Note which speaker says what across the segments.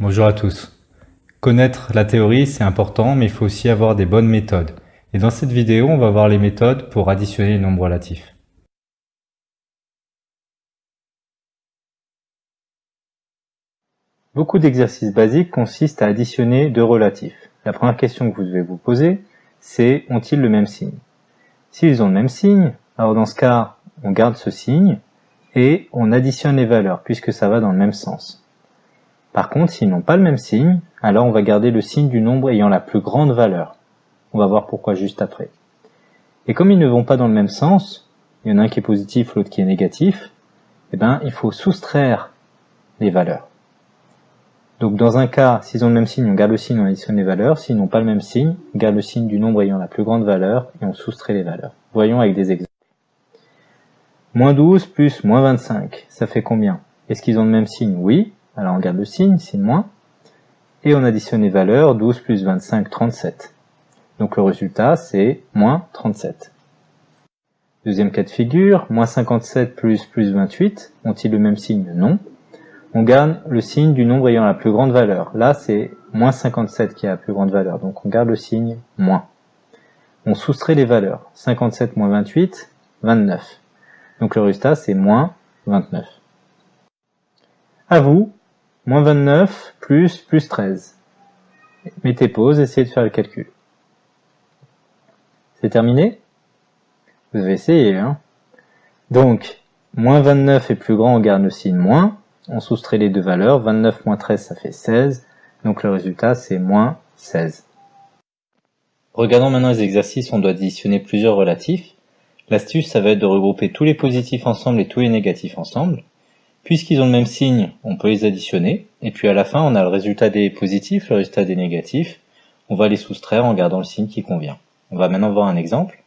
Speaker 1: Bonjour à tous. Connaître la théorie, c'est important, mais il faut aussi avoir des bonnes méthodes. Et dans cette vidéo, on va voir les méthodes pour additionner les nombres relatifs. Beaucoup d'exercices basiques consistent à additionner deux relatifs. La première question que vous devez vous poser, c'est ont-ils le même signe? S'ils ont le même signe, alors dans ce cas, on garde ce signe et on additionne les valeurs puisque ça va dans le même sens. Par contre, s'ils n'ont pas le même signe, alors on va garder le signe du nombre ayant la plus grande valeur. On va voir pourquoi juste après. Et comme ils ne vont pas dans le même sens, il y en a un qui est positif, l'autre qui est négatif, eh ben, il faut soustraire les valeurs. Donc dans un cas, s'ils ont le même signe, on garde le signe, on additionne les valeurs. S'ils n'ont pas le même signe, on garde le signe du nombre ayant la plus grande valeur et on soustrait les valeurs. Voyons avec des exemples. Moins 12 plus moins 25, ça fait combien? Est-ce qu'ils ont le même signe? Oui. Alors on garde le signe, signe moins, et on additionne les valeurs, 12 plus 25, 37. Donc le résultat, c'est moins 37. Deuxième cas de figure, moins 57 plus plus 28, ont-ils le même signe? Non. On garde le signe du nombre ayant la plus grande valeur. Là, c'est moins 57 qui a la plus grande valeur, donc on garde le signe moins. On soustrait les valeurs. 57 moins 28, 29. Donc le résultat, c'est moins 29. À vous Moins 29 plus plus 13. Mettez pause, essayez de faire le calcul. C'est terminé? Vous avez essayé, hein? Donc, moins 29 est plus grand, on garde le signe moins. On soustrait les deux valeurs. 29 moins 13, ça fait 16. Donc le résultat, c'est moins 16. Regardons maintenant les exercices on doit additionner plusieurs relatifs. L'astuce, ça va être de regrouper tous les positifs ensemble et tous les négatifs ensemble. Puisqu'ils ont le même signe, on peut les additionner, et puis à la fin on a le résultat des positifs, le résultat des négatifs, on va les soustraire en gardant le signe qui convient. On va maintenant voir un exemple.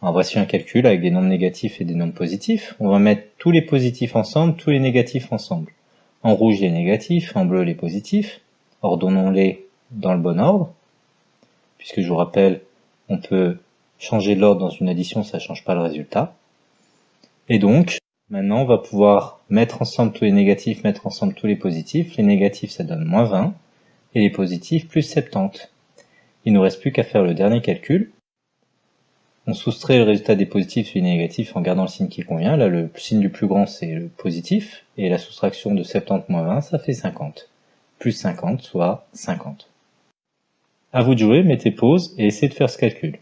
Speaker 1: Alors voici un calcul avec des nombres négatifs et des nombres positifs. On va mettre tous les positifs ensemble, tous les négatifs ensemble. En rouge les négatifs, en bleu les positifs. Ordonnons-les dans le bon ordre. Puisque je vous rappelle, on peut changer l'ordre dans une addition, ça ne change pas le résultat. Et donc, Maintenant, on va pouvoir mettre ensemble tous les négatifs, mettre ensemble tous les positifs. Les négatifs, ça donne moins 20, et les positifs, plus 70. Il nous reste plus qu'à faire le dernier calcul. On soustrait le résultat des positifs et des négatifs en gardant le signe qui convient. Là, le signe du plus grand, c'est le positif, et la soustraction de 70 moins 20, ça fait 50. Plus 50, soit 50. À vous de jouer, mettez pause et essayez de faire ce calcul.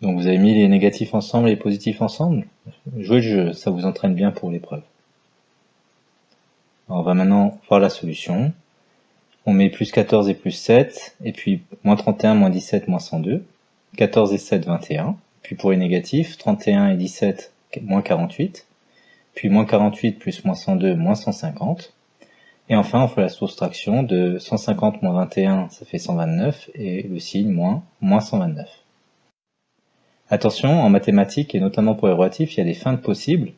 Speaker 1: Donc vous avez mis les négatifs ensemble et les positifs ensemble. Jouez le jeu, ça vous entraîne bien pour l'épreuve. On va maintenant voir la solution. On met plus 14 et plus 7, et puis moins 31, moins 17, moins 102. 14 et 7, 21. Puis pour les négatifs, 31 et 17, moins 48. Puis moins 48 plus moins 102, moins 150. Et enfin, on fait la soustraction de 150 moins 21, ça fait 129, et le signe moins, moins 129. Attention, en mathématiques et notamment pour les relatifs, il y a des feintes possibles,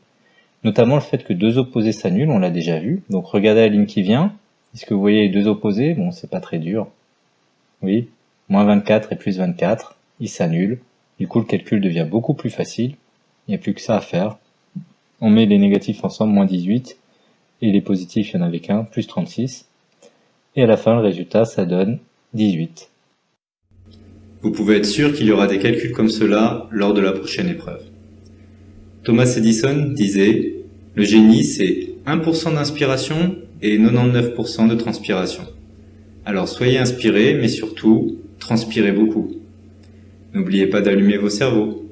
Speaker 1: notamment le fait que deux opposés s'annulent, on l'a déjà vu. Donc regardez la ligne qui vient. Est-ce que vous voyez les deux opposés? Bon, c'est pas très dur. Oui, moins 24 et plus 24, ils s'annulent. Du coup, le calcul devient beaucoup plus facile. Il n'y a plus que ça à faire. On met les négatifs ensemble, moins 18, et les positifs, il n'y en avait qu'un, plus 36. Et à la fin, le résultat, ça donne 18.
Speaker 2: Vous pouvez être sûr qu'il y aura des calculs comme cela lors de la prochaine épreuve. Thomas Edison disait « Le génie, c'est 1% d'inspiration et 99% de transpiration. Alors soyez inspirés, mais surtout, transpirez beaucoup. N'oubliez pas d'allumer vos cerveaux.